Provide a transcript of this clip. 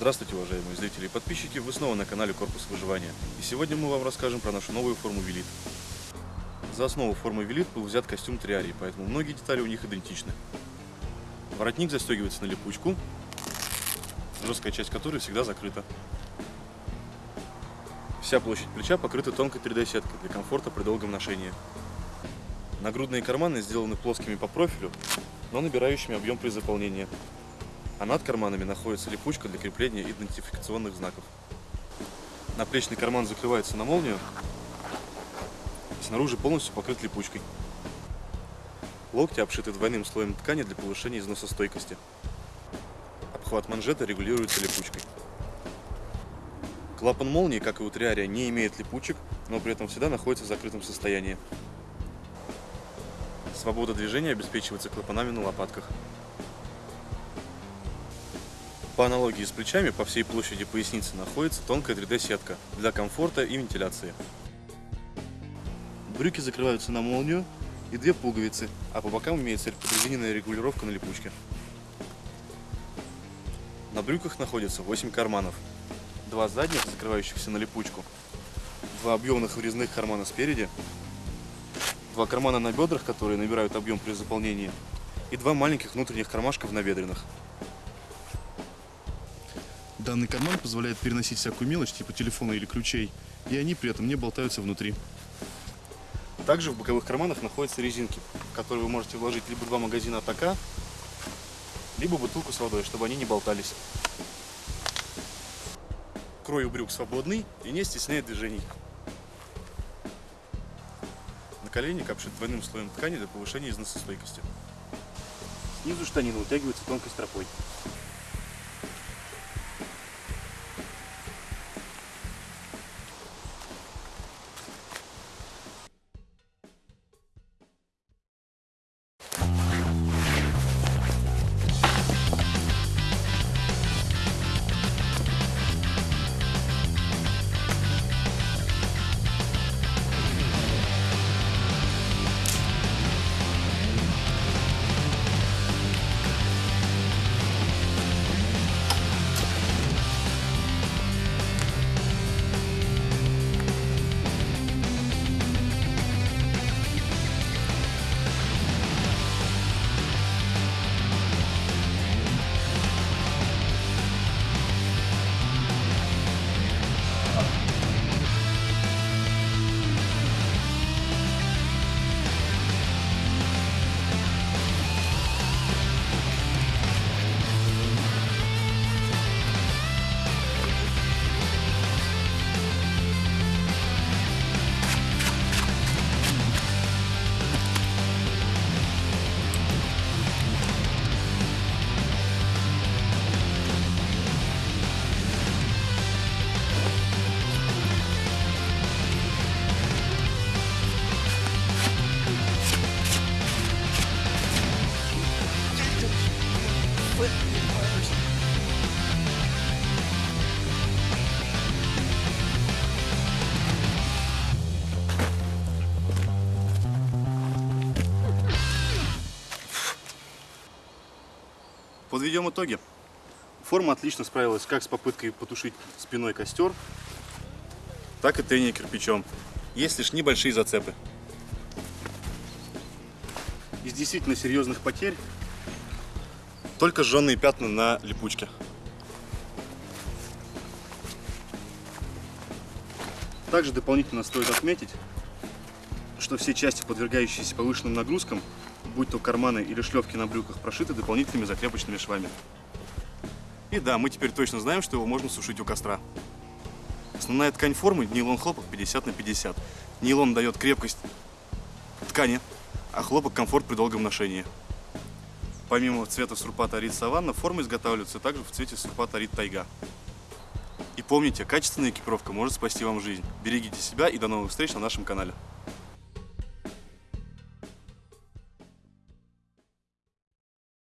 Здравствуйте, уважаемые зрители и подписчики! Вы снова на канале Корпус Выживания. И сегодня мы вам расскажем про нашу новую форму Велит. За основу формы Велит был взят костюм Триарии, поэтому многие детали у них идентичны. Воротник застегивается на липучку, жесткая часть которой всегда закрыта. Вся площадь плеча покрыта тонкой 3D-сеткой для комфорта при долгом ношении. Нагрудные карманы сделаны плоскими по профилю, но набирающими объем при заполнении а над карманами находится липучка для крепления идентификационных знаков. Наплечный карман закрывается на молнию, снаружи полностью покрыт липучкой. Локти обшиты двойным слоем ткани для повышения износостойкости. Обхват манжета регулируется липучкой. Клапан молнии, как и у Триария, не имеет липучек, но при этом всегда находится в закрытом состоянии. Свобода движения обеспечивается клапанами на лопатках. По аналогии с плечами, по всей площади поясницы находится тонкая 3D-сетка для комфорта и вентиляции. Брюки закрываются на молнию и две пуговицы, а по бокам имеется прорезиненная регулировка на липучке. На брюках находится 8 карманов. Два задних, закрывающихся на липучку, два объемных врезных кармана спереди, два кармана на бедрах, которые набирают объем при заполнении, и два маленьких внутренних кармашков на бедренных. Данный карман позволяет переносить всякую мелочь, типа телефона или ключей, и они при этом не болтаются внутри. Также в боковых карманах находятся резинки, которые вы можете вложить либо два магазина атака, либо бутылку с водой, чтобы они не болтались. Крой у брюк свободный и не стесняет движений. Наколенник обшит двойным слоем ткани для повышения износостойкости. Снизу штанина утягивается тонкой стропой. Подведем итоги. Форма отлично справилась как с попыткой потушить спиной костер, так и трение кирпичом. Есть лишь небольшие зацепы. Из действительно серьезных потерь только сжженные пятна на липучке. Также дополнительно стоит отметить, что все части, подвергающиеся повышенным нагрузкам, будь то карманы или шлевки на брюках, прошиты дополнительными закрепочными швами. И да, мы теперь точно знаем, что его можно сушить у костра. Основная ткань формы нейлон хлопок 50 на 50. Нейлон дает крепкость ткани, а хлопок комфорт при долгом ношении. Помимо цвета сурпата Арит Саванна, формы изготавливаются также в цвете сурпата Арит Тайга. И помните, качественная экипировка может спасти вам жизнь. Берегите себя и до новых встреч на нашем канале.